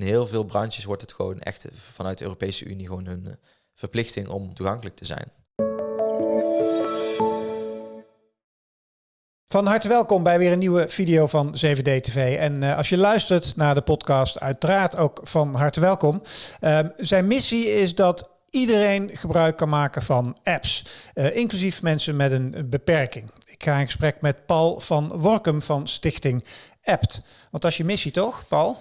In heel veel branches wordt het gewoon echt vanuit de Europese Unie gewoon een eh, verplichting om toegankelijk te zijn. Van harte welkom bij weer een nieuwe video van 7D TV. En uh, als je luistert naar de podcast, uiteraard ook van harte welkom. Uh, zijn missie is dat iedereen gebruik kan maken van apps, uh, inclusief mensen met een beperking. Ik ga in gesprek met Paul van Workum van Stichting Apt. Want is je missie toch, Paul?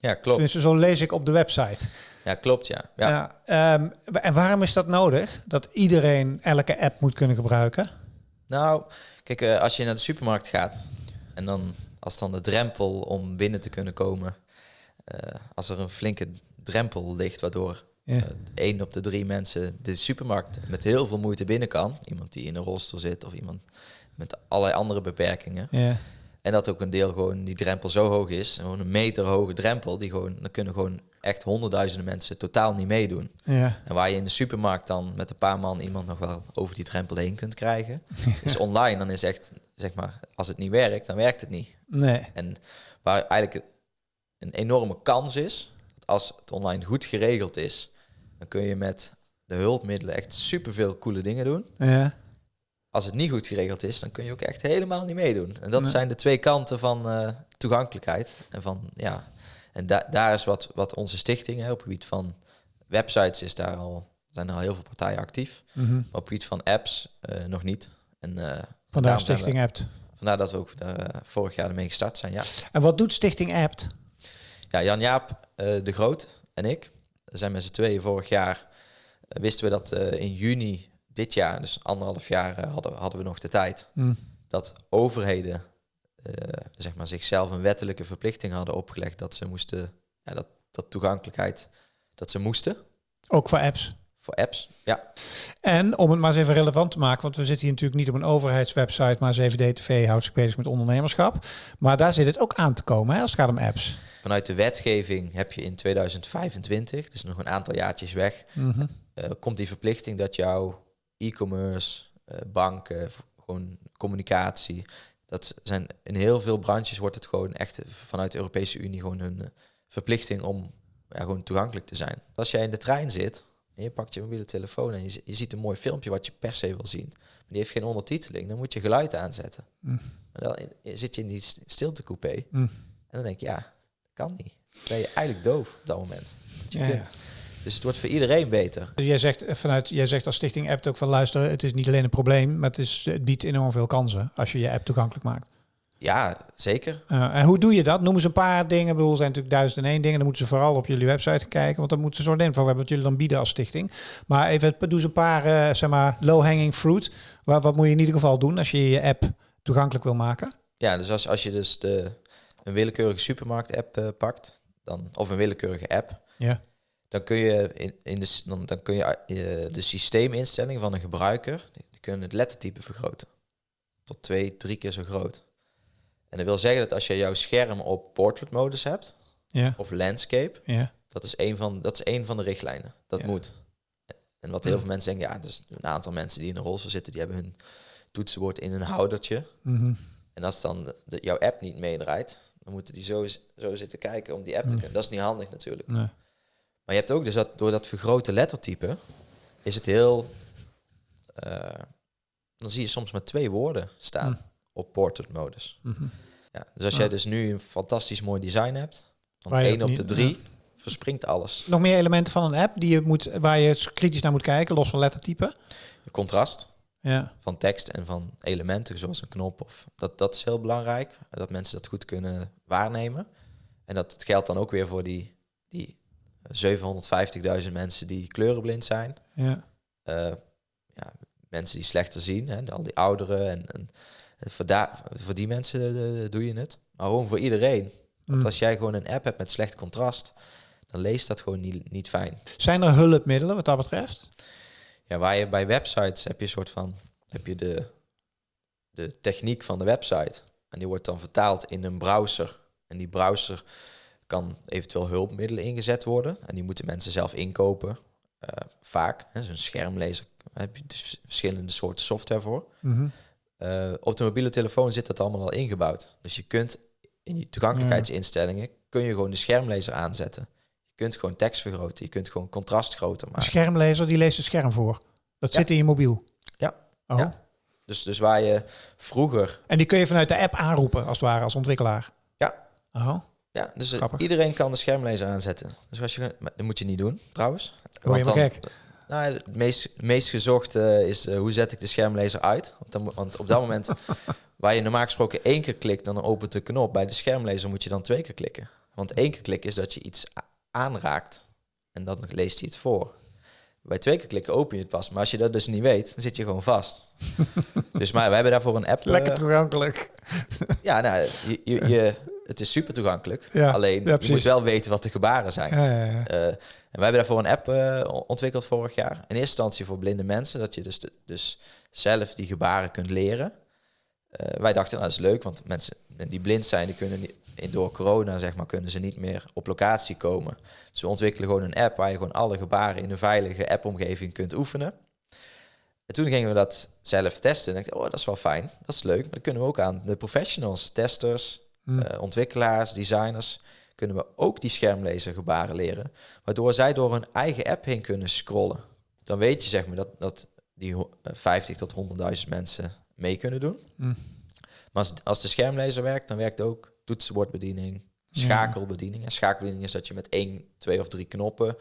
Ja, klopt. Tenminste, zo lees ik op de website. Ja, klopt, ja. ja. ja um, en waarom is dat nodig? Dat iedereen elke app moet kunnen gebruiken? Nou, kijk, uh, als je naar de supermarkt gaat en dan als dan de drempel om binnen te kunnen komen, uh, als er een flinke drempel ligt waardoor ja. uh, één op de drie mensen de supermarkt met heel veel moeite binnen kan, iemand die in een rolstoel zit of iemand met allerlei andere beperkingen. Ja. En dat ook een deel gewoon die drempel zo hoog is, gewoon een meter hoge drempel, die gewoon, dan kunnen gewoon echt honderdduizenden mensen totaal niet meedoen. Ja. En waar je in de supermarkt dan met een paar man iemand nog wel over die drempel heen kunt krijgen, is online dan is echt, zeg maar, als het niet werkt, dan werkt het niet. Nee. En waar eigenlijk een enorme kans is, dat als het online goed geregeld is, dan kun je met de hulpmiddelen echt superveel coole dingen doen. Ja als het niet goed geregeld is, dan kun je ook echt helemaal niet meedoen. En dat zijn de twee kanten van uh, toegankelijkheid. En van ja, en da daar is wat, wat onze stichting hè, op het gebied van websites is daar al zijn er al heel veel partijen actief. Mm -hmm. Maar op het gebied van apps uh, nog niet. En uh, vandaar Stichting Apt. Vandaar dat we ook vorig jaar ermee gestart zijn. Ja. En wat doet Stichting Apt? Ja, Jan Jaap de Groot en ik zijn met z'n tweeën vorig jaar wisten we dat in juni dit jaar, dus anderhalf jaar, uh, hadden, hadden we nog de tijd. Mm. Dat overheden uh, zeg maar zichzelf een wettelijke verplichting hadden opgelegd dat ze moesten, ja, dat, dat toegankelijkheid, dat ze moesten. Ook voor apps? Voor apps, ja. En om het maar eens even relevant te maken, want we zitten hier natuurlijk niet op een overheidswebsite, maar 7D-TV houdt zich bezig met ondernemerschap. Maar daar zit het ook aan te komen hè, als het gaat om apps. Vanuit de wetgeving heb je in 2025, dus nog een aantal jaartjes weg, mm -hmm. uh, komt die verplichting dat jouw e-commerce, uh, banken, gewoon communicatie. Dat zijn in heel veel branches wordt het gewoon echt vanuit de Europese Unie gewoon een uh, verplichting om ja, gewoon toegankelijk te zijn. Als jij in de trein zit en je pakt je mobiele telefoon en je, je ziet een mooi filmpje wat je per se wil zien, maar die heeft geen ondertiteling, dan moet je geluid aanzetten. Mm. Maar dan zit je in die stiltecoupé mm. en dan denk je, ja, dat kan niet. Dan ben je eigenlijk doof op dat moment. Je ja, kunt. Ja. Dus het wordt voor iedereen beter. Jij zegt, vanuit, jij zegt als Stichting App ook van luisteren, het is niet alleen een probleem, maar het, is, het biedt enorm veel kansen als je je app toegankelijk maakt. Ja, zeker. Uh, en hoe doe je dat? Noem eens een paar dingen. Ik bedoel, er zijn natuurlijk duizend en één dingen. Dan moeten ze vooral op jullie website kijken, want dan moeten ze zo info hebben wat jullie dan bieden als stichting. Maar even, doe eens een paar, uh, zeg maar, low-hanging fruit. Wat, wat moet je in ieder geval doen als je je app toegankelijk wil maken? Ja, dus als, als je dus de, een willekeurige supermarkt-app uh, pakt, dan, of een willekeurige app, ja dan kun je in, in de, dan, dan kun je uh, de systeeminstelling van een gebruiker, die kunnen het lettertype vergroten. Tot twee, drie keer zo groot. En dat wil zeggen dat als je jouw scherm op portrait modus hebt, ja. of landscape, ja. dat, is een van, dat is één van de richtlijnen. Dat Ja. moet. En wat heel veel mensen denken, ja, dus een aantal mensen die in een rolstoel zitten, die hebben hun toetsenbord in een houdertje. Mhm. En als dan de, de- jouw app niet meedraait, dan moeten die zo, zo zitten kijken om die app te Mm. kunnen. Dat is niet handig natuurlijk. Nee. Maar je hebt ook dus dat door dat vergrote lettertype is het heel. eh, dan zie je soms maar twee woorden staan Mm. op portrait modus. Mhm. Ja, dus als Ah. jij dus nu een fantastisch mooi design hebt, dan Waar 1 ook op de 3 verspringt alles. Nog meer elementen van een app die je moet, waar je kritisch naar moet kijken, los van lettertype. Contrast Ja. van tekst en van elementen, zoals een knop. Of, dat, dat is heel belangrijk, dat mensen dat goed kunnen waarnemen. En dat geldt dan ook weer voor die, die 750.000 mensen die kleurenblind zijn. Ja. eh, ja, mensen die slechter zien, hè, al die ouderen. En, en voor, daar, voor die mensen eh, doe je het. Maar gewoon voor iedereen. Want Mm. als jij gewoon een app hebt met slecht contrast, dan leest dat gewoon niet, niet fijn. Zijn er hulpmiddelen wat dat betreft? Ja, waar je bij websites heb je een soort van heb je de, de techniek van de website. En die wordt dan vertaald in een browser. En die browser kan eventueel hulpmiddelen ingezet worden. En die moeten mensen zelf inkopen. eh, vaak. Hè, Zo'n schermlezer daar heb je dus verschillende soorten software voor. Mhm. Eh, op de mobiele telefoon zit dat allemaal al ingebouwd. Dus je kunt in je toegankelijkheidsinstellingen kun je gewoon de schermlezer aanzetten. Je kunt gewoon tekst vergroten, je kunt gewoon contrast groter Een maken. schermlezer die leest het scherm voor. Dat Ja. zit in je mobiel. Ja. Oh. Ja. Dus, dus waar je vroeger En die kun je vanuit de app aanroepen, als het ware, als ontwikkelaar. Ja. Oh. Ja, dus eh, Grappig. iedereen kan de schermlezer aanzetten. Dus als je, dat moet je niet doen, trouwens. Word je maar gek. Nou, het meest, meest gezochte is eh, hoe zet ik de schermlezer uit? Want, dan, want op dat moment, waar je normaal gesproken één keer klikt, dan opent de knop. Bij de schermlezer moet je dan twee keer klikken. Want één keer klikken is dat je iets aanraakt en dan leest hij het voor. Bij twee keer klikken open je het pas. Maar als je dat dus niet weet, dan zit je gewoon vast. dus maar wij hebben daarvoor een app. Lekker eh, toegankelijk. ja, nou, je, je, je- het is super toegankelijk. Ja, Alleen ja, je moet wel weten wat de gebaren zijn. Ja. Eh, en wij hebben daarvoor een app eh, ontwikkeld vorig jaar. In eerste instantie voor blinde mensen, dat je dus, de- dus zelf die gebaren kunt leren. Eh, wij dachten, nou, dat is leuk, want mensen die blind zijn, die kunnen niet, door corona zeg maar, kunnen ze niet meer op locatie komen. Dus we ontwikkelen gewoon een app waar je gewoon alle gebaren in een veilige appomgeving kunt oefenen. En toen gingen we dat zelf testen. En ik dacht, oh, dat is wel fijn, dat is leuk. Maar dat kunnen we ook aan de professionals, testers, Hm. eh, ontwikkelaars, designers, kunnen we ook die schermlezer gebaren leren. Waardoor zij door hun eigen app heen kunnen scrollen. Dan weet je zeg maar dat, dat die ho- eh, 50 tot 100.000 mensen mee kunnen doen. Hm. Maar als, als de schermlezer werkt, dan werkt ook toetsenbordbediening, schakelbediening. En schakelbediening is dat je met één, twee of drie knoppen,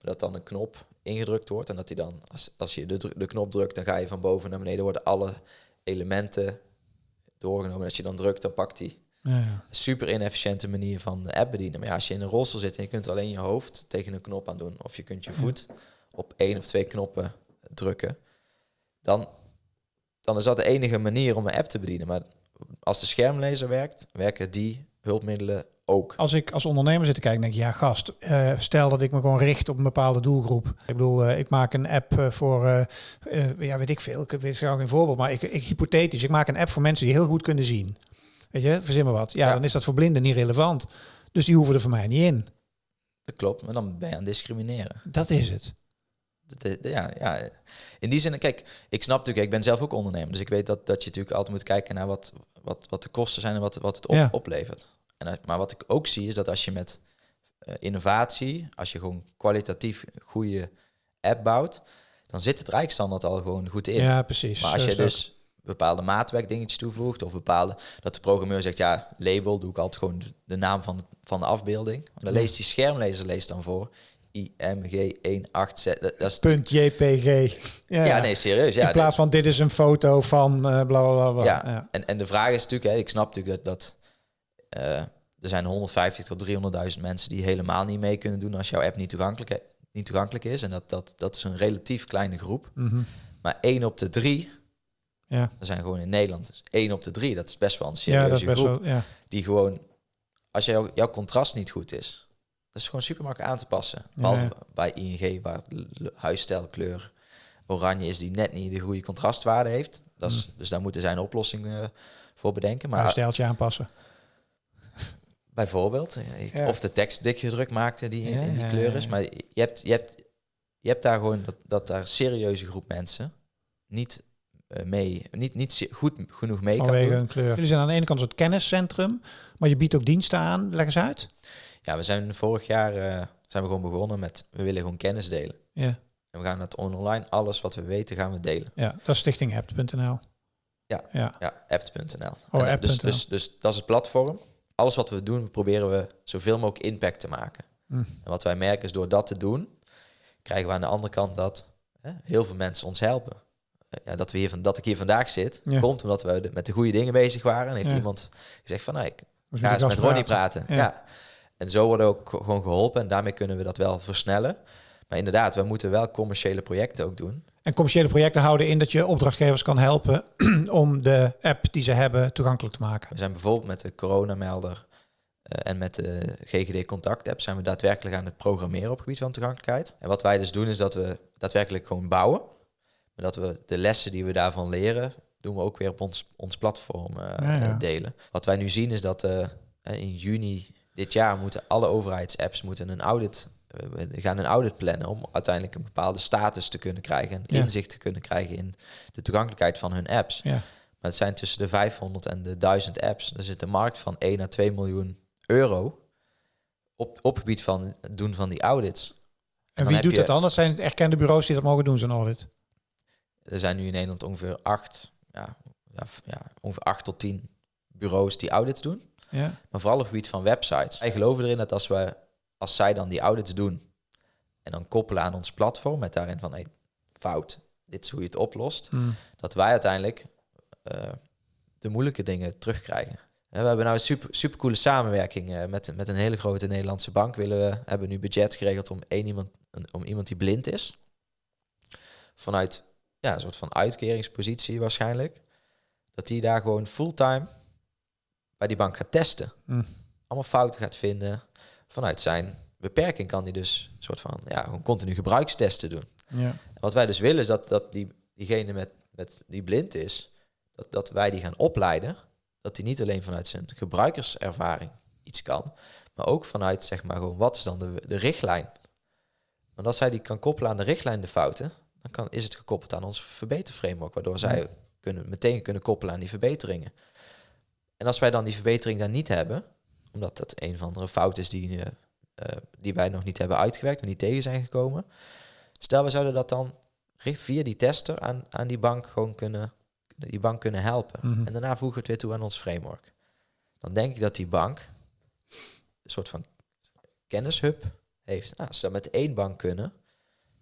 dat dan een knop ingedrukt wordt. En dat die dan, als, als je de, de knop drukt, dan ga je van boven naar beneden, worden alle elementen doorgenomen. En als je dan drukt, dan pakt die Ja, super inefficiënte manier van de app bedienen. Maar ja, als je in een rolstoel zit en je kunt alleen je hoofd tegen een knop aan doen, of je kunt je voet op één of twee knoppen drukken, dan, dan is dat de enige manier om een app te bedienen. Maar als de schermlezer werkt, werken die hulpmiddelen ook. Als ik als ondernemer zit te kijken, denk ik, ja gast, eh, stel dat ik me gewoon richt op een bepaalde doelgroep. Ik bedoel, eh, ik maak een app eh, voor, ja weet ik veel, ik weet graag geen voorbeeld, maar ik, ik hypothetisch, ik maak een app voor mensen die heel goed kunnen zien. Weet je, verzin maar wat. Ja, Ja. dan is dat voor blinden niet relevant. Dus die hoeven er voor mij niet in. Dat klopt, maar dan ben je aan het discrimineren. Dat is het. Ja, ja. In die zin, kijk, ik snap natuurlijk, ik ben zelf ook ondernemer, dus ik weet dat, dat je natuurlijk altijd moet kijken naar wat, wat, wat de kosten zijn en wat, wat het op, Ja. oplevert. En, maar wat ik ook zie is dat als je met eh, innovatie, als je gewoon kwalitatief goede app bouwt, dan zit het rijksstandaard al gewoon goed in. Ja, precies. maar als je dus bepaalde maatwerkdingetjes toevoegt of bepaalde, dat de programmeur zegt, ja, label, doe ik altijd gewoon de, naam van de, van de afbeelding. Maar dan leest die schermlezer leest dan voor IMG187. Dat, dat is. Punt JPG. Ja, ja, nee, serieus. Ja, In plaats van dit is een foto van eh bla bla bla. Ja. Ja. En, en de vraag is natuurlijk, hè, ik snap natuurlijk dat, dat eh, er zijn 150 tot 300.000 mensen die helemaal niet mee kunnen doen als jouw app niet toegankelijk, niet toegankelijk is. En dat, dat, dat is een relatief kleine groep. Mhm. Maar één op de drie, ja. er zijn gewoon in Nederland, dus één op de drie, dat is best wel een serieuze groep. wel. Ja. Die gewoon, als jouw, jouw contrast niet goed is, dat is gewoon super makkelijk aan te passen. Behalve Ja. bij ING, waar huisstijlkleur oranje is, die net niet de goede contrastwaarde heeft. Dat is, Dus daar moeten zij een oplossing eh, voor bedenken. Maar Maar een stijltje aanpassen. bijvoorbeeld, ik- of de tekst dik gedrukt maakte die in, die kleur is. Maar je hebt, je hebt, je hebt daar gewoon dat, dat daar serieuze groep mensen niet mee, niet, niet goed genoeg mee kan vanwege doen. hun kleur. Jullie zijn aan de ene kant een soort kenniscentrum, maar je biedt ook diensten aan. Leg eens uit. Ja, we zijn vorig jaar eh, zijn we gewoon begonnen met, we willen gewoon kennis delen. Ja, En we gaan het online, alles wat we weten, gaan we delen. ja dat is stichtingapp.nl. Ja. ja. Ja, apt.nl. Oh, eh, dus, apt.nl. dus, dus dat is het platform. Alles wat we doen, proberen we zoveel mogelijk impact te maken. Hm. En wat wij merken is door dat te doen, krijgen we aan de andere kant dat hè, heel veel mensen ons helpen. Eh, Ja, dat, we hier van, dat ik hier vandaag zit, Ja. komt omdat we de- met de goede dingen bezig waren. En heeft Ja. iemand gezegd van, nou, ik Dus ga de eens met Ronnie praten. Ja. Ja. En zo worden we ook gewoon geholpen en daarmee kunnen we dat wel versnellen. Maar inderdaad, we moeten wel commerciële projecten ook doen. En commerciële projecten houden in dat je opdrachtgevers kan helpen om de app die ze hebben toegankelijk te maken. We zijn bijvoorbeeld met de coronamelder eh, en met de GGD Contact app zijn we daadwerkelijk aan het programmeren op het gebied van toegankelijkheid. En wat wij dus doen is dat we daadwerkelijk gewoon bouwen. Maar dat we de lessen die we daarvan leren, doen we ook weer op ons, ons platform eh, Ja, ja. eh, delen. Wat wij nu zien is dat eh, in juni dit jaar moeten alle overheidsapps moeten een audit, eh, we gaan een audit plannen om uiteindelijk een bepaalde status te kunnen krijgen en Ja. inzicht te kunnen krijgen in de toegankelijkheid van hun apps. Ja. Maar het zijn tussen de 500 en de 1000 apps. Er zit een markt van 1 à 2 miljoen euro op, op gebied van het doen van die audits. En wie doet je- dat dan? Dat zijn erkende bureaus die dat mogen doen, zo'n audit. Er zijn nu in Nederland ongeveer 8, ja, ja, ongeveer 8 tot 10 bureaus die audits doen. Ja. Maar vooral op het gebied van websites. Wij geloven erin dat als, we, als zij dan die audits doen en dan koppelen aan ons platform met daarin van hey, fout, dit is hoe je het oplost, Hm. dat wij uiteindelijk eh, de moeilijke dingen terugkrijgen. En we hebben nou een super, super coole samenwerking eh, met, met een hele grote Nederlandse bank. Willen we hebben nu budget geregeld om één iemand, om iemand die blind is. Vanuit ja, een soort van uitkeringspositie waarschijnlijk. Dat die daar gewoon fulltime bij die bank gaat testen. Hm. Allemaal fouten gaat vinden. Vanuit zijn beperking kan hij dus een soort van ja, gewoon continu gebruikstesten doen. Ja. En wat wij dus willen is dat, dat die, diegene met, met die blind is, dat, dat wij die gaan opleiden. Dat hij niet alleen vanuit zijn gebruikerservaring iets kan, maar ook vanuit zeg maar gewoon wat is dan de, de richtlijn. Want als hij die kan koppelen aan de richtlijn de fouten, dan kan, is het gekoppeld aan ons verbeterframework, waardoor zij kunnen, meteen kunnen koppelen aan die verbeteringen. En als wij dan die verbetering daar niet hebben, omdat dat een van de fout is die, eh, eh, die wij nog niet hebben uitgewerkt en niet tegen zijn gekomen, Stel, we zouden dat dan via die tester aan, aan die bank gewoon kunnen, die bank kunnen helpen. Mhm. En daarna voegen we het weer toe aan ons framework. Dan denk ik dat die bank een soort van kennishub heeft. Nou, als ze dat met één bank kunnen,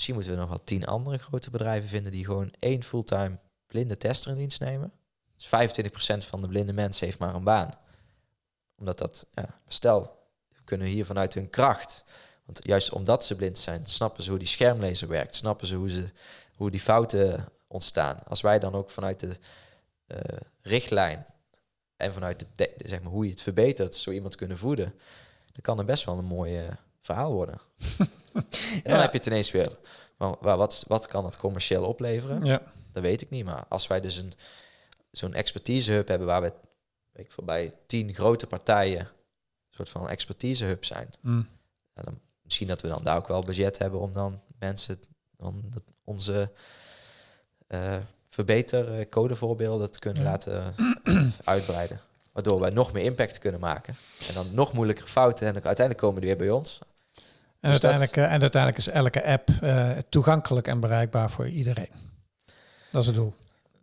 misschien moeten we nog wel tien andere grote bedrijven vinden die gewoon één fulltime blinde tester in dienst nemen. Dus 25% van de blinde mensen heeft maar een baan. Omdat dat, ja, stel, kunnen hier vanuit hun kracht want juist omdat ze blind zijn, snappen ze hoe die schermlezer werkt. Snappen ze hoe, ze, hoe die fouten ontstaan. Als wij dan ook vanuit de eh, richtlijn en vanuit de, zeg maar, hoe je het verbetert, zo iemand kunnen voeden, dan kan er best wel een mooi eh, verhaal worden. en dan Ja. heb je het ineens weer. Wel, wat, wat kan dat commercieel opleveren? Ja. Dat weet ik niet. Maar als wij dus een, zo'n expertisehub hebben waar we ik bij tien grote partijen een soort van expertisehub zijn, Hm. ja, dan, misschien dat we dan daar ook wel budget hebben om dan mensen dan dat onze eh verbeter codevoorbeelden te kunnen Ja. laten uitbreiden. Waardoor wij nog meer impact kunnen maken. En dan nog moeilijkere fouten. En dan uiteindelijk komen die weer bij ons. En, Dus uiteindelijk, eh, en uiteindelijk is elke app eh, toegankelijk en bereikbaar voor iedereen. Dat is het doel.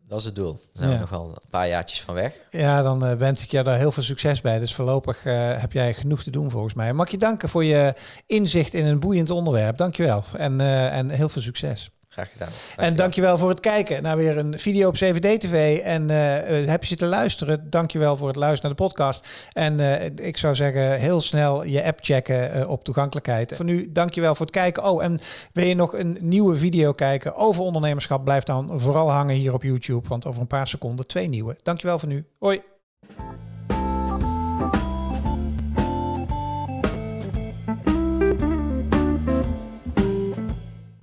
Dat is het doel. Daar zijn Ja. we nog wel een paar jaartjes van weg. Ja, dan eh, wens ik je daar heel veel succes bij. Dus voorlopig heb jij genoeg te doen volgens mij. Mag ik je danken voor je inzicht in een boeiend onderwerp. Dankjewel. En, en heel veel succes. Graag gedaan. En dankjewel voor het kijken naar weer een video op CVD-TV. En eh, eh, heb je zitten luisteren? Dankjewel voor het luisteren naar de podcast. En eh, ik zou zeggen, heel snel je app checken op toegankelijkheid. Voor nu, dankjewel voor het kijken. Oh, en wil je nog een nieuwe video kijken over ondernemerschap? Blijf dan vooral hangen hier op YouTube. Want over een paar seconden twee nieuwe. Dankjewel voor nu. Hoi.